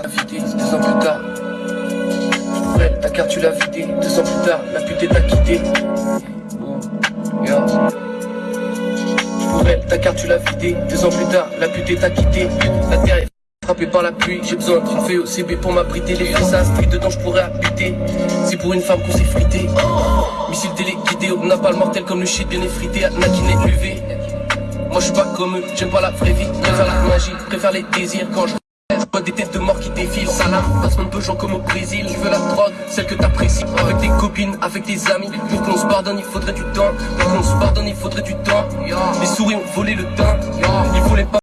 vidée, deux ans plus tard. Ta carte tu l'as vidée, deux ans plus tard, la pute t'a quitté. Ta carte tu l'as vidée, deux ans plus tard, la pute t'a quitté. La terre est frappée par la pluie, j'ai besoin d'une VOCB pour m'abriter. Les à street dedans, je pourrais habiter. C'est pour une femme qu'on s'est frité. Missile téléguidé, on n'a pas le mortel comme le shit bien effrité. Nakiné UV. Moi je suis pas comme eux, j'aime pas la vraie vie, préfère la magie, préfère les désirs quand je vois des têtes de mort qui défilent, salam, passement de gens comme au Brésil, je veux la drogue, celle que t'apprécies, avec des copines, avec des amis, pour qu'on se pardonne il faudrait du temps, pour qu'on se pardonne il faudrait du temps, les souris ont volé le temps, pas